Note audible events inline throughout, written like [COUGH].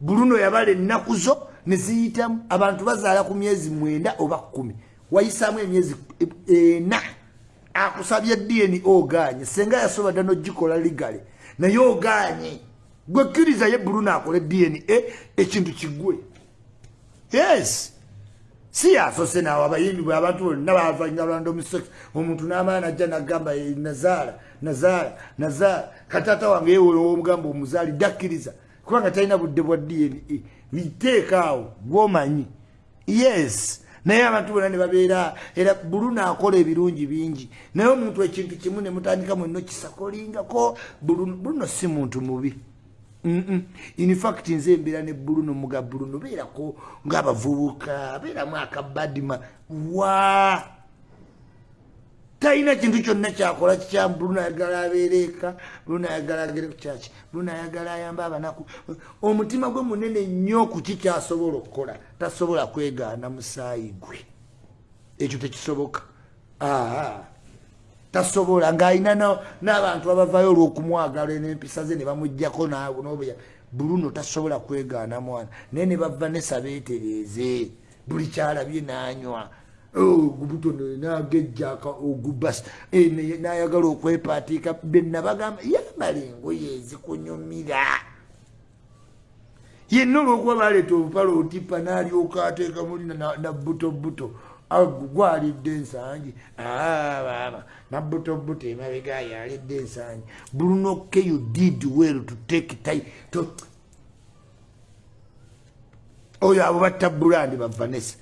bruno yabala ennaku zo neziyitamu abantu bazaala ku myezi mwenda oba kumi. Wayisaamu emyezi ena. Akusabye dni oganye senga yasoba dda nogikola ligale. Naye oganye gwekkiriza ye bruno akole dna ekintu kigwe yes. Si yasose nawe abayimbi bwe abantu bonna bavanyalwanda omusex omuntu n'amaana najja nagamba nazaala nazaala nazaala. Katata wange yewomugamba omuzaali dakkiriza kubanga talina budde bwa dna biteekaawo gwomanyi yes naye abantu bonna ne babeera era buluno akola ebirungi bingi. Naye omuntu ekintu kimu ne mutandika mwenno kisakolingako buluno si muntu mubi. Infact nze embeera ne buluno muga buluno beerako ngaabavubuka beeramu akabadima wa talina kintu kyonna kyakola kikyamu buluno ayagala abeereeka buluno ayagala agere kukyaki buluno ayagala ayamba abanaku. Omutima gwe munene nnyo ku kikyasobola okukola? Tasobola kwegaana musaayi gwe. Ekyo tekisoboka. Aa tasobola. Ng'alina n'abantu abavayo olw'okumwagala n'empisa ze ne bamugjako nobuya. Bruno tasobola kwegaana mwana. Naye ne bava nesabeetereeze buli kyalabye n'anywa gubuto nagejjaka ogubas n'ayagala okwepaatiika benna bagamba yambala engoye ezikunyumira. Yenna olw'okuba baleeta obupala otipa n'alyoka ateeka mulina na buto buto gwalidde ensangi. Baba nabutobuto emabega yalidde ensangi. Brunoke you did well to take to oyo abo batta bulandi bavanesa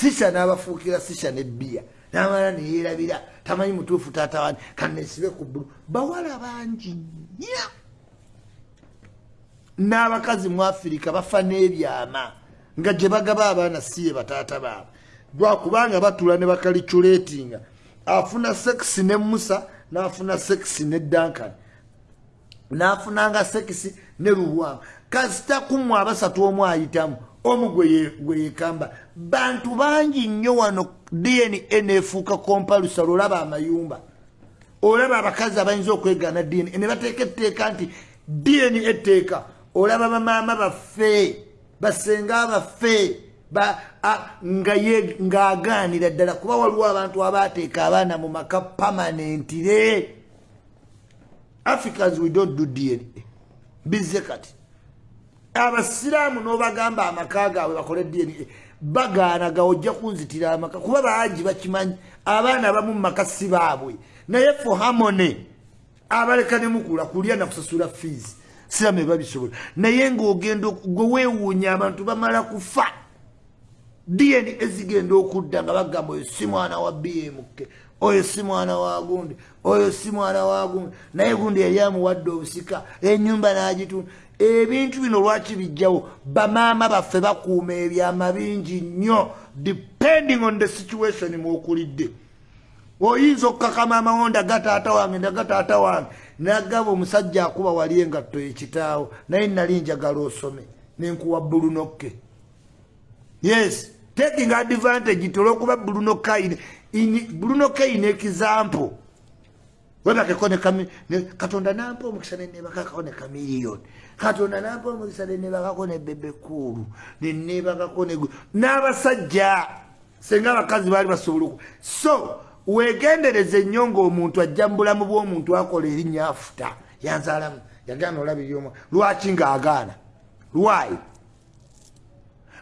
sisa n'abafuukira sisa nebbiya namala neyerabira tamanyi mutuufu taata wani kanesibe ku bulu bawala bangi nnyo. N'abakazi mu afirika bafa n'ebyama nga gye bagaba abaana siye bataata baabwe. Lwakubanga batula ne bakaliculetinga afuna sekisi ne musa nafuna sekisi ne dankan nafunanga sekisi ne lubwanga kasita kumu abasatu omu ayitamu omu gwe yekamba. Bantu bangi nnyo wano dna nefuuka kompalusa lwolaba amayumba. Olaba abakazi abayinza okwegana dna ne bateeka etteeka nti dna etteeka. Olaba bamaama baffe basenga baffe ng'agaanira ddala. Kuba waliwo abantu abateeka abaana mu maka pamanentire africans we don't do dna bizze kati abasiraamu n'obagamba amaka gaabwe bakole dna bagaanaga ojja kunzitira amaka kuba bangi bakimanyi. Abaana abamu mu maka si baabwe. Naye fo hamone abaleka ne mukula kulya nakusasula fees siramu ebabisobola naye ng'ogenda gwe weewuunya abantu bamala kufa dn ezigenda okudda nga bagamba oyo si mwana wa bmk oyo si mwana wa gundi oyo si mwana wa gundi. Naye gundi yali amuwadde obusika enyumba n'agitunda ebintu bino lwaki bijjawo? Bamaama baffe bakuuma ebyama bingi nnyo depending on the situation mwokulidde. Oyinza okukakama amawonda gataata wange ndagataata wange. Nagaba omusajja akuba wali engatto ekitaawo naye nali njagala osome nenkuwa bulunokke yes taking advantage tolwokuba bruno kaine bruno kaine example webakeko katonda nampa omukisa nenebakako ne kamiliyoni. Katonda nampa omukisa nenebakako ne bebekulu nenebakako n'abasajja senga abakazi baali basobola so wegendereza ennyo ngaomuntu ajja mu bulamu bw'omuntu akola erinnya afuta. Yanzaalamu yagaana olabiryomu lwaki ngaagaana lwayi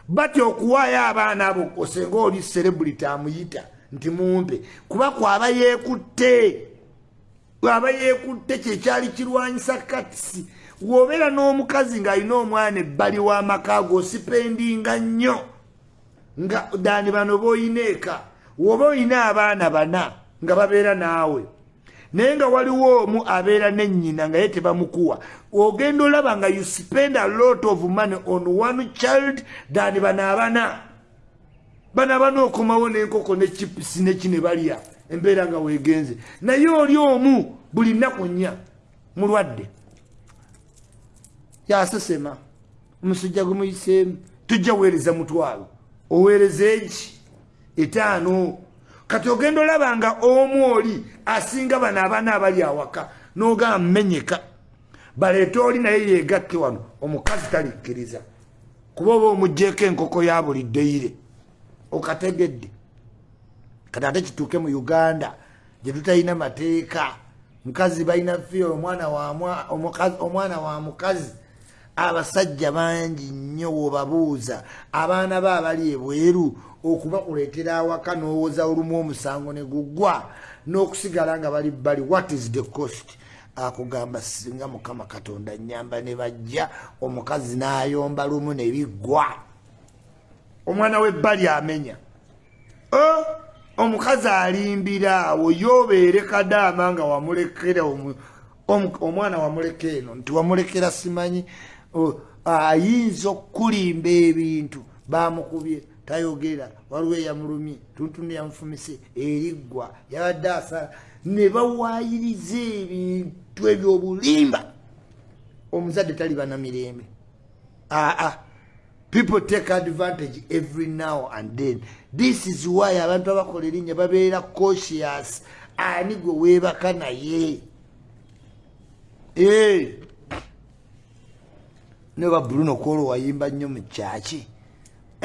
batya okuwaayo abaana abo osenga oli cerebrity amuyita nti mumpe. Kuba kwaba yeekutte aba yeekutte kyekyali kirwanyisa katisi wobeera n'omukazi ng'alina omwana ebbali w'amaka go osipendinga nnyo. Nga dani bano b'oyina eka woba oyina abaana bana nga babeera naawe. Naye nga waliwo omu abeera nennyina nga ye tebamukuwa. Ogenda olaba nga you spend a lot of money on one child than bano abana. Bano abana okomawo n'enkoko nekipisi neki ne balya embeera nga weegenze naye oli omu buli nnaku nnya mulwadde. Yasesema omusujja gumuyiseemu tujja weereza mutwalo oweereza eki etaano. Kati ogenda olaba nga omu oli asinga bano abaana abali awaka n'ogamba menyeka baleete oli naye yeegatte wano omukazi talikkiriza. Kuba oba omugjeeko enkoko ya buli ddeire okategedde kati ate kituuke mu uganda gye tutalina mateeka. Mukazi balina fiyo omwana wa mukazi abasajja bangi nnyo wobabuuza. Abaana be abali ebweru okubakuleetera awaka n'owoza olumu omusango ne guggwa n'okusigala nga bali bali what is the cost? Akugamba singa mukama katonda nyamba ne bajja omukazi n'ayomba lumu ne biggwa omwana w'ebbali amenya omukazi alimbira awo yobeere kadaama nga wamulekera omwana wamuleka eno nti wamulekera simanyi ayinza okulimba ebintu bamukubye tayogera waliwo eyamulumye tuntunu yamufumise eriggwa yabadde asa ne bawayiriza ebintu ebyobulimba. Omuzadde taliba na mirembe. Aa people take advantage every now and then. This is why abantu abakola erinnya babeera cautious. Ani gwe weebaka naye? Eh. neba bruno kwolo wayimba nnyo mu kyaki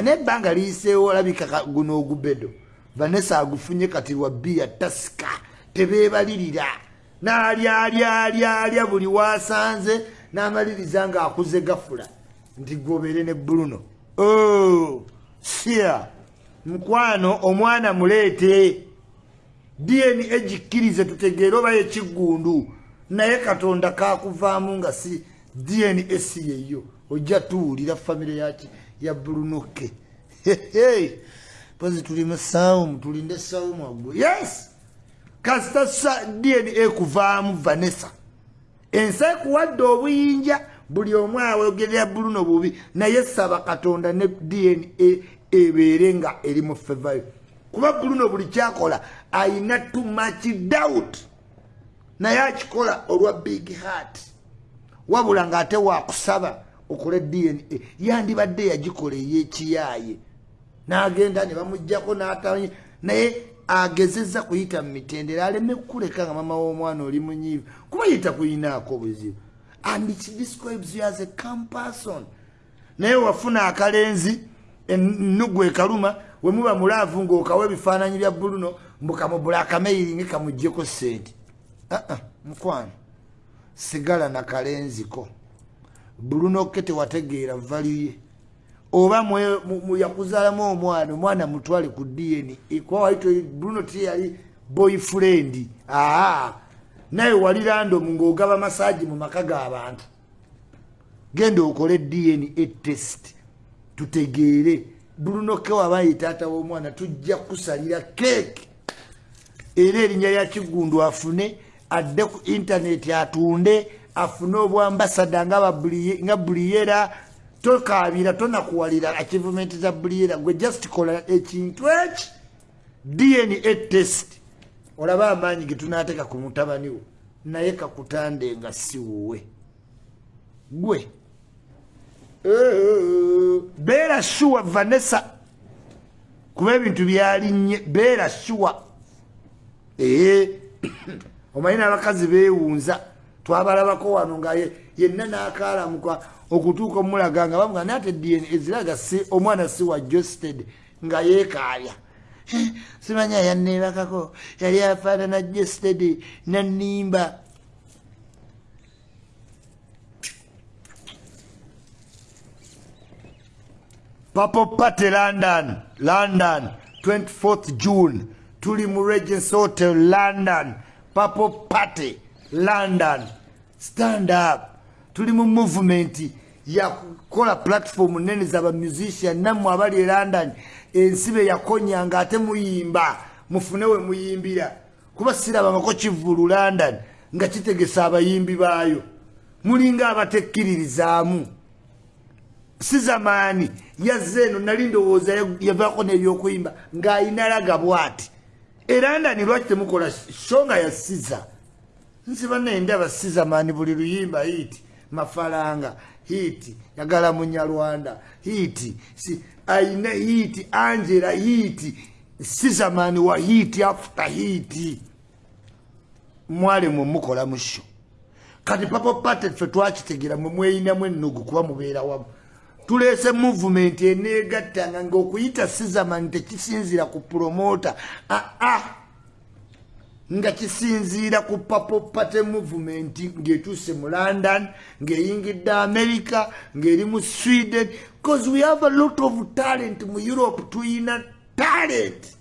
nebbanga liyiseewo olabika guno ogubedo. Vanessa agufunye kati lwa bia tasika tebeebalirira. N'alyalyalya buli wasanze n'amaliriza ng'akuze gafula nti gwobeere ne bruno. Oh, sia mukwano omwana muleete. Dna gikkirize tutegeere oba yekiggundu naye katonda kakuvaamu nga si dna si yeyo ojja tuwulira famire yaki ya brunoke pozi tuli musawumu tulinde sawumu agwe yes! Kasita dna kuvaamu vanessa. Ensi ekuwadde obuyinja buli omu awogerera bruno bubi naye saba katonda ne dna ebeere nga eri mu fevayo kuba bruno buli kyakola ayina too much doubt. Naye akikola olwa big heart. Wabula ng'ate wakusaba okola dna yandibadde yagikola ey'ekiyaaye. N'agenda ne bamugjako n'atanye naye agezeza kuyita mu mitendera aleme kukuleka nga mama w'omwana oli munyiivu. Kuba yita kuyinaako obuzibu and it describes you as a calm person. Naye wafuna akalenzi enugu ekaluma wemuba mulaavu ngaokawa ebifaananyi bya buluno mbukamubula akameiringi kamugjeko sente aa uh -uh, mukwano. Sigala nakalenziko bulunoke tewategeera valuye oba yakuzaalamu omwana omwana mutwale ku dna buluno tiyali boyfriend. Aa naye wali randomu ng'ogaba masaaji mu maka g'abantu genda okole dna test. Tutegeere. Bulunoke wabaye taata w'omwana tujja kusalira keeki era erinnya lya kiggundu afune adde ku intaneti atunde afune obwambasada nga buliyera tokabira tonakuwalira achievement za buliyera. Gwe just kola ekintu eki? Dna test olaba amaanyi getunateeka ku mutabaniwo naye kakutande nga si wuwe. Gwe. Beera shuwa vanessa. Kuba ebintu byalinye beera shuwa ee [COUGHS] omanyi n'abakazi beewunza twabalabako wano nga yenna n'akaalamuka okutuuka omulaga nga bamuga naate dna eziraga omwana si wa josted nga yeekaalya [LAUGHS] simanya yanneebakako yali afaanana jested nanimba papo pate london london 24th june. Tuli mu regency hotel london. Papo pate london. Stand up. Tuli mu movement yakukola platform nene zaba musician nammwe abali e london ensibe yakonyanga ate muyimba mufune we muyimbira. Kuba sirabangako kivulu london nga kitegesa abayimbi baayo. Mulinga abatekkiririzaamu si zamaani yazze eno nali ndowooza yavaako n'ebyokuyimba ng'ayina laga bwati. E london lwaki temukola? So nga yasiza. Nsiba nendaba si zamaani buli luyimba hiiti mafalanga hiiti yagala munyarwanda. Hiiti si aina hiiti angela hiiti sizamani wa hiiti after hiiti mwale mwe mukola musho. Kati papo pate ffe twakitegera mwe mweyinamu ennugu kuba mubeera wamu. Tuleese movement eneegattanga ngaokuyita sizaman tekisinzira ku promota aa nga kisinziira ku papopate movement ng'etuuse mu london ng'eyingidde america ng'eri mu sweden because we have a lot of talent mu europe tuyina talent